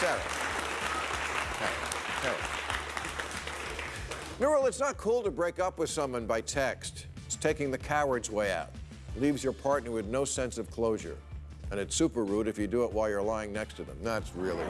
Sarah. Sarah. It's not cool to break up with someone by text. It's taking the coward's way out. Leaves your partner with no sense of closure. And it's super rude if you do it while you're lying next to them. That's really,